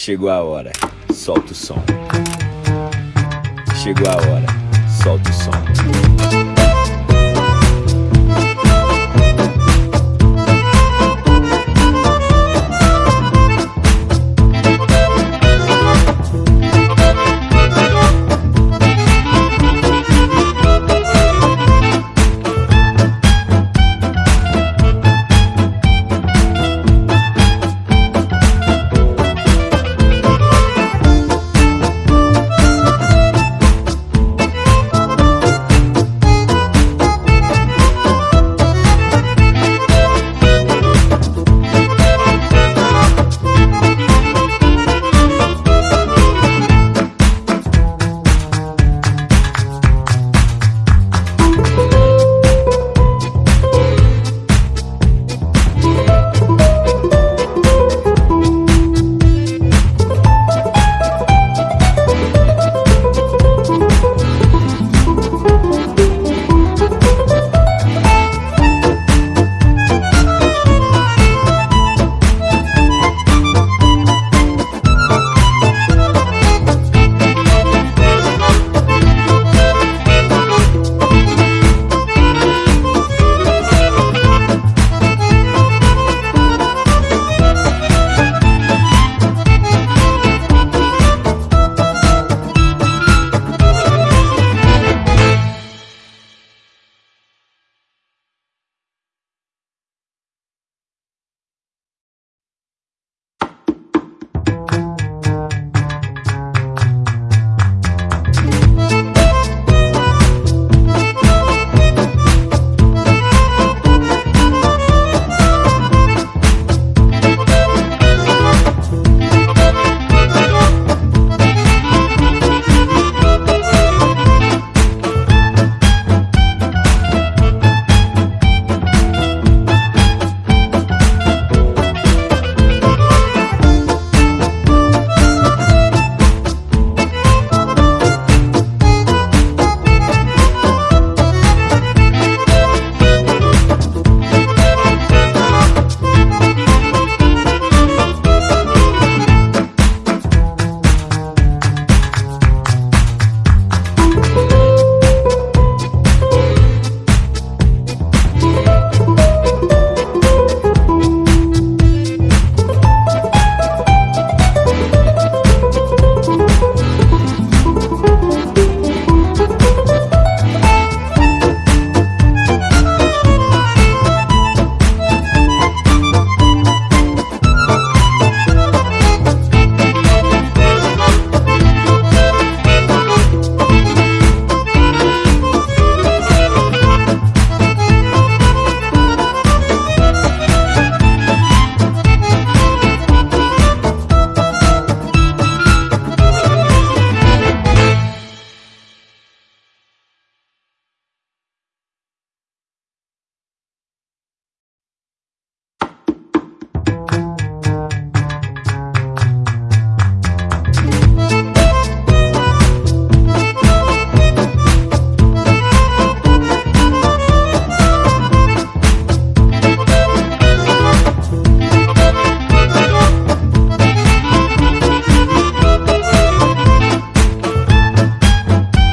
Chegou a hora, solta o som. Chegou a hora, solta o som.